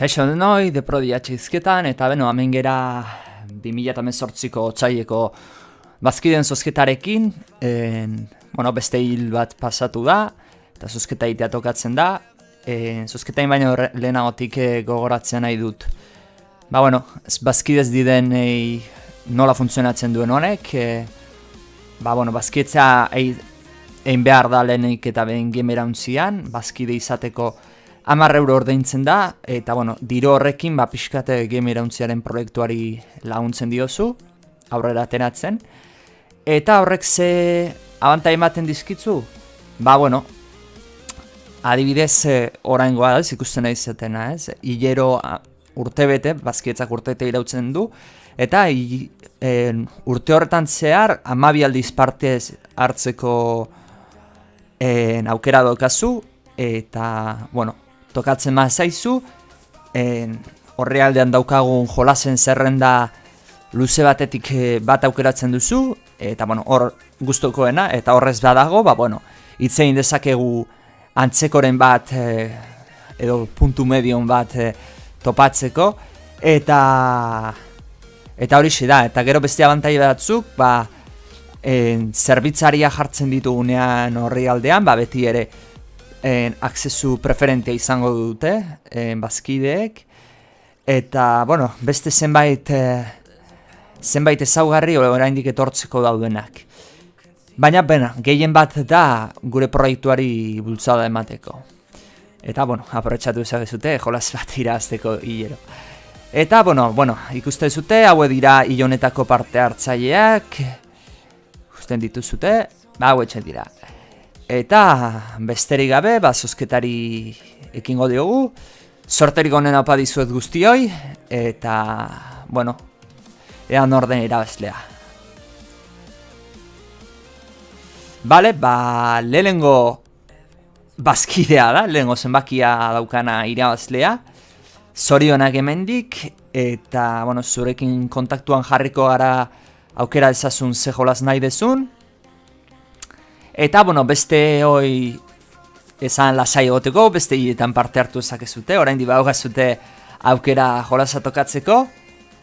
Kaixo denoi, deprodi izketan, eta beno, hemen gera 2018ko otxaieko bazkiden zozketarekin, en, bueno, beste hil bat pasatu da, eta zozketa itea tokatzen da, en, zozketain baino lehenagotik eh, gogoratzen nahi dut. Ba, bueno, bazkidez diden ei, nola funtzionatzen duen honek, e, ba, bueno, bazkidetza egin behar da lehenik eta behin gemera untzian, bazkide izateko Amar euro ordaintzen da, eta bueno, diro horrekin, ba, pixkate game irauntziaren proiektuari laguntzen diozu, aurrera ateratzen. Eta horrek ze abantai ematen dizkitzu? Ba, bueno, adibidez, e, orain goa da, ikusten nahi zetena, ez? Ilero urte bete, bazkietzak urte bete irautzen du, eta i, e, urte horretan zehar, amabi aldiz partez hartzeko e, aukera dokazu, eta, bueno, tokatzen ma zaizu, horre aldean daukagun jolasen zerrenda luze batetik eh, bat aukeratzen duzu, eta bueno, hor guztokoena, eta horrez badago, ba, bueno, itzein dezakegu antzekoren bat, e, edo puntu medion bat e, topatzeko, eta eta hori da, eta gero beste abantai batzuk, ba, en, zerbitzaria jartzen ditugunean horri aldean, ba, beti ere, en, aksesu preferentea izango dute en, bazkideek. Eta bueno, beste zenbait e, zenbait ezaugarri oraindik etortzeko daudenak. Baina bena, gehien bat da gure proiektuari bultzada emateko. Eta bueno, aprotxatu ezagezute jolas bat irazteko hilero. Eta bueno, bueno ikuste zute haue dira ilonetako parte hartzaileak. Ikusten dituzute ba hau dira Eta besterik gabe, ba, zozketari ekingo diogu. Sorterik honen hau dizuet guztioi. Eta, bueno, ean orden irabazlea. Bale, ba, lehengo bazkidea da, lehengo zenbakia daukana irabazlea. Zorionak emendik, eta, bueno, zurekin kontaktuan jarriko gara aukera ezazun ze jolaz nahi dezun. Eta, bueno, beste hoi esan lasai egoteko, beste hiletan parte hartu ezakezute, orain di zute aukera jolasa tokatzeko,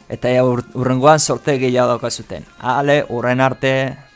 eta urrengoan sorte gehiago daukazuten. Ale, urren arte...